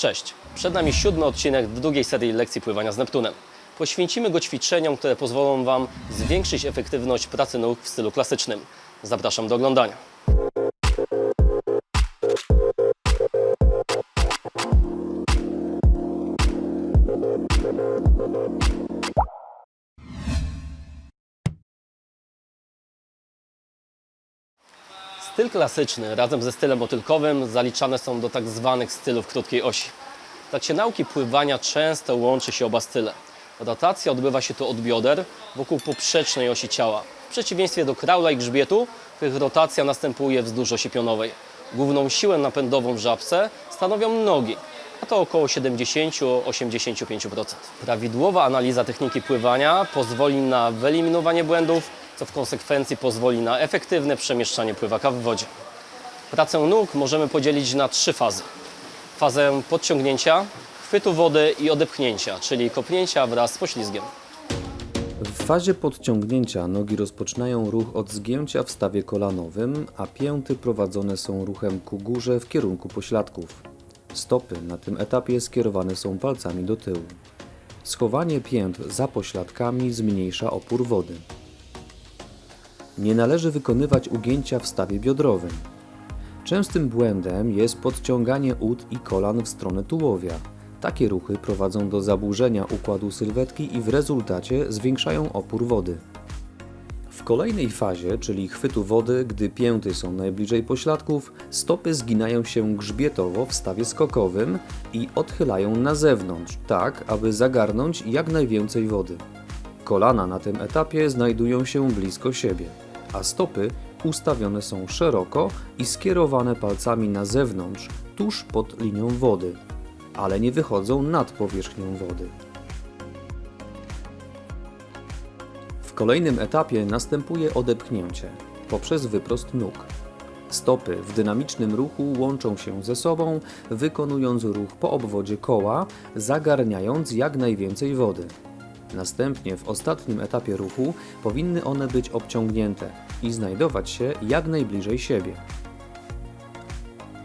Cześć, przed nami siódmy odcinek drugiej serii lekcji pływania z Neptunem. Poświęcimy go ćwiczeniom, które pozwolą Wam zwiększyć efektywność pracy nóg w stylu klasycznym. Zapraszam do oglądania. Styl klasyczny razem ze stylem motylkowym zaliczane są do tak zwanych stylów krótkiej osi. W trakcie nauki pływania często łączy się oba style. Rotacja odbywa się tu od bioder wokół poprzecznej osi ciała. W przeciwieństwie do kraula i grzbietu, w których rotacja następuje wzdłuż osi pionowej. Główną siłę napędową w żabce stanowią nogi, a to około 70-85%. Prawidłowa analiza techniki pływania pozwoli na wyeliminowanie błędów, co w konsekwencji pozwoli na efektywne przemieszczanie pływaka w wodzie. Pracę nóg możemy podzielić na trzy fazy. Fazę podciągnięcia, chwytu wody i odepchnięcia, czyli kopnięcia wraz z poślizgiem. W fazie podciągnięcia nogi rozpoczynają ruch od zgięcia w stawie kolanowym, a pięty prowadzone są ruchem ku górze w kierunku pośladków. Stopy na tym etapie skierowane są palcami do tyłu. Schowanie pięt za pośladkami zmniejsza opór wody. Nie należy wykonywać ugięcia w stawie biodrowym. Częstym błędem jest podciąganie ud i kolan w stronę tułowia. Takie ruchy prowadzą do zaburzenia układu sylwetki i w rezultacie zwiększają opór wody. W kolejnej fazie, czyli chwytu wody, gdy pięty są najbliżej pośladków, stopy zginają się grzbietowo w stawie skokowym i odchylają na zewnątrz, tak aby zagarnąć jak najwięcej wody. Kolana na tym etapie znajdują się blisko siebie, a stopy ustawione są szeroko i skierowane palcami na zewnątrz, tuż pod linią wody, ale nie wychodzą nad powierzchnią wody. W kolejnym etapie następuje odepchnięcie poprzez wyprost nóg. Stopy w dynamicznym ruchu łączą się ze sobą, wykonując ruch po obwodzie koła, zagarniając jak najwięcej wody. Następnie w ostatnim etapie ruchu powinny one być obciągnięte i znajdować się jak najbliżej siebie.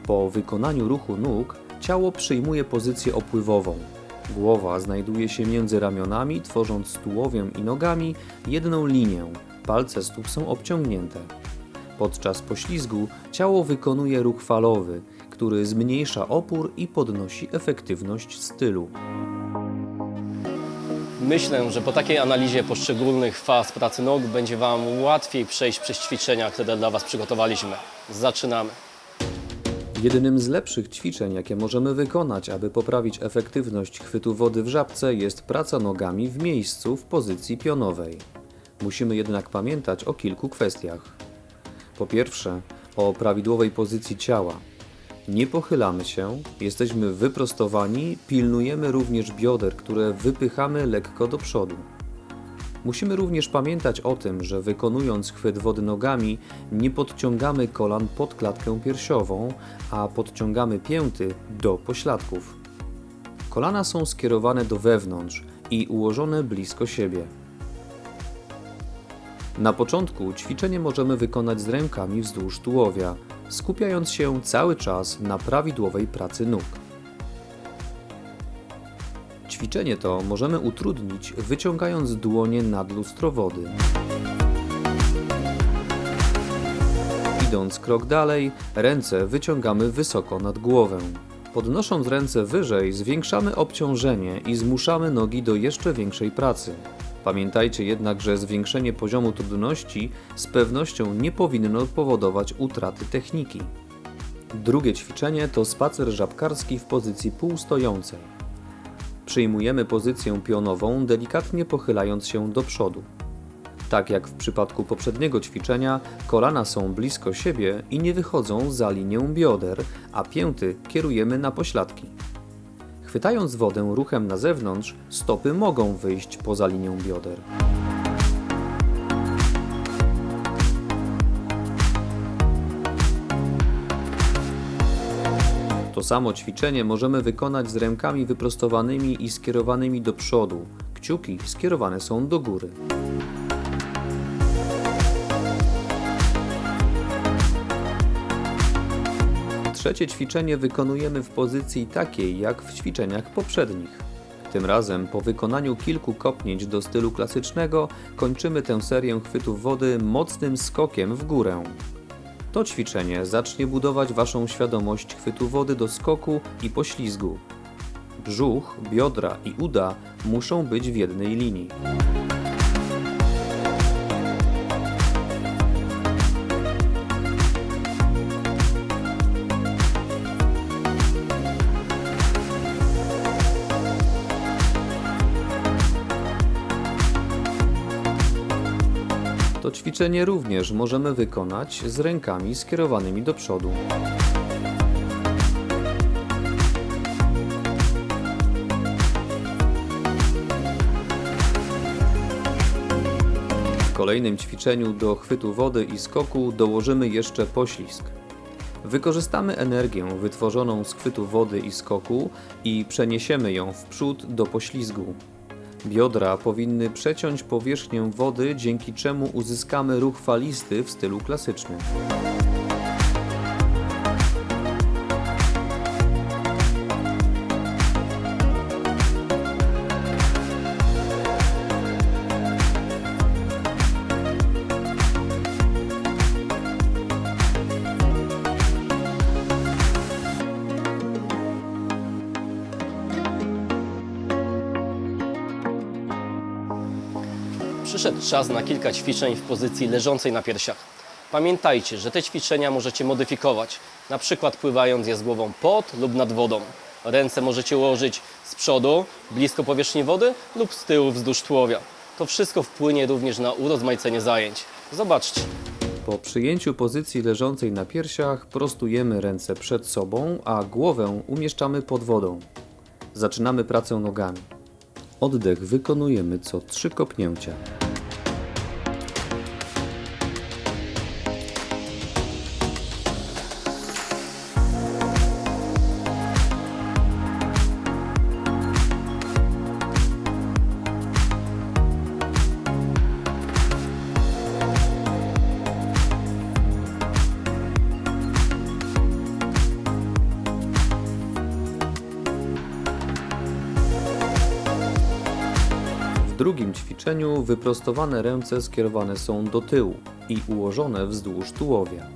Po wykonaniu ruchu nóg ciało przyjmuje pozycję opływową. Głowa znajduje się między ramionami, tworząc z tułowiem i nogami jedną linię. Palce stóp są obciągnięte. Podczas poślizgu ciało wykonuje ruch falowy, który zmniejsza opór i podnosi efektywność stylu. Myślę, że po takiej analizie poszczególnych faz pracy nóg będzie Wam łatwiej przejść przez ćwiczenia, które dla Was przygotowaliśmy. Zaczynamy. Jednym z lepszych ćwiczeń, jakie możemy wykonać, aby poprawić efektywność chwytu wody w żabce, jest praca nogami w miejscu w pozycji pionowej. Musimy jednak pamiętać o kilku kwestiach. Po pierwsze, o prawidłowej pozycji ciała. Nie pochylamy się, jesteśmy wyprostowani, pilnujemy również bioder, które wypychamy lekko do przodu. Musimy również pamiętać o tym, że wykonując chwyt wody nogami, nie podciągamy kolan pod klatkę piersiową, a podciągamy pięty do pośladków. Kolana są skierowane do wewnątrz i ułożone blisko siebie. Na początku ćwiczenie możemy wykonać z rękami wzdłuż tułowia, skupiając się cały czas na prawidłowej pracy nóg. Ćwiczenie to możemy utrudnić wyciągając dłonie nad lustro wody. Idąc krok dalej, ręce wyciągamy wysoko nad głowę. Podnosząc ręce wyżej, zwiększamy obciążenie i zmuszamy nogi do jeszcze większej pracy. Pamiętajcie jednak, że zwiększenie poziomu trudności z pewnością nie powinno powodować utraty techniki. Drugie ćwiczenie to spacer żabkarski w pozycji półstojącej. Przyjmujemy pozycję pionową, delikatnie pochylając się do przodu. Tak jak w przypadku poprzedniego ćwiczenia, kolana są blisko siebie i nie wychodzą za linię bioder, a pięty kierujemy na pośladki. Chwytając wodę ruchem na zewnątrz, stopy mogą wyjść poza linię bioder. To samo ćwiczenie możemy wykonać z rękami wyprostowanymi i skierowanymi do przodu. Kciuki skierowane są do góry. Trzecie ćwiczenie wykonujemy w pozycji takiej jak w ćwiczeniach poprzednich. Tym razem po wykonaniu kilku kopnięć do stylu klasycznego kończymy tę serię chwytów wody mocnym skokiem w górę. To ćwiczenie zacznie budować Waszą świadomość chwytu wody do skoku i poślizgu. Brzuch, biodra i uda muszą być w jednej linii. Ćwiczenie również możemy wykonać z rękami skierowanymi do przodu. W kolejnym ćwiczeniu do chwytu wody i skoku dołożymy jeszcze poślizg. Wykorzystamy energię wytworzoną z chwytu wody i skoku i przeniesiemy ją w przód do poślizgu. Biodra powinny przeciąć powierzchnię wody, dzięki czemu uzyskamy ruch falisty w stylu klasycznym. Przyszedł czas na kilka ćwiczeń w pozycji leżącej na piersiach. Pamiętajcie, że te ćwiczenia możecie modyfikować, na przykład pływając je z głową pod lub nad wodą. Ręce możecie ułożyć z przodu, blisko powierzchni wody lub z tyłu wzdłuż tułowia. To wszystko wpłynie również na urozmaicenie zajęć. Zobaczcie. Po przyjęciu pozycji leżącej na piersiach prostujemy ręce przed sobą, a głowę umieszczamy pod wodą. Zaczynamy pracę nogami. Oddech wykonujemy co trzy kopnięcia. Ćwiczeniu wyprostowane ręce skierowane są do tyłu i ułożone wzdłuż tułowia.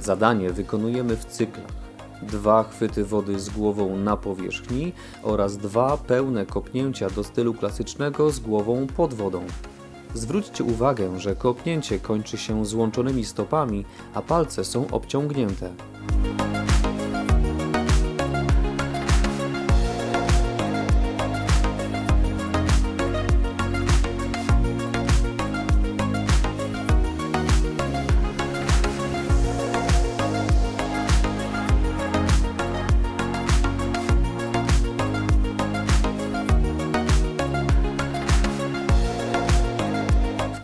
Zadanie wykonujemy w cyklach. Dwa chwyty wody z głową na powierzchni oraz dwa pełne kopnięcia do stylu klasycznego z głową pod wodą. Zwróćcie uwagę, że kopnięcie kończy się złączonymi stopami, a palce są obciągnięte.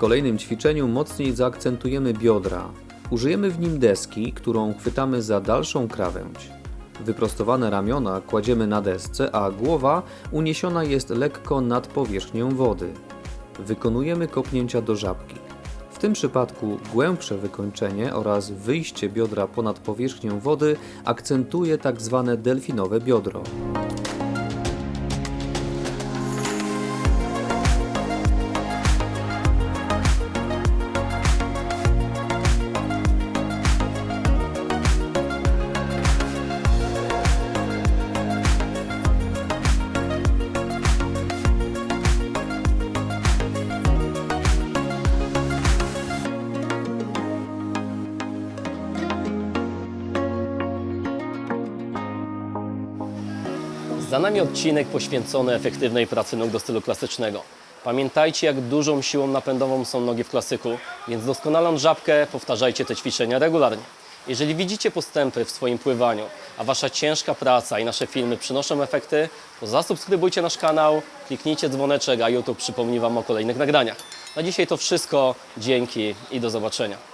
Kolejnym ćwiczeniu mocniej zaakcentujemy biodra. Użyjemy w nim deski, którą chwytamy za dalszą krawędź. Wyprostowane ramiona kładziemy na desce, a głowa uniesiona jest lekko nad powierzchnią wody. Wykonujemy kopnięcia do żabki. W tym przypadku głębsze wykończenie oraz wyjście biodra ponad powierzchnię wody akcentuje tak zwane delfinowe biodro. Za nami odcinek poświęcony efektywnej pracy nóg do stylu klasycznego. Pamiętajcie, jak dużą siłą napędową są nogi w klasyku, więc doskonaląc żabkę, powtarzajcie te ćwiczenia regularnie. Jeżeli widzicie postępy w swoim pływaniu, a Wasza ciężka praca i nasze filmy przynoszą efekty, to zasubskrybujcie nasz kanał, kliknijcie dzwoneczek, a YouTube przypomni Wam o kolejnych nagraniach. Na dzisiaj to wszystko. Dzięki i do zobaczenia.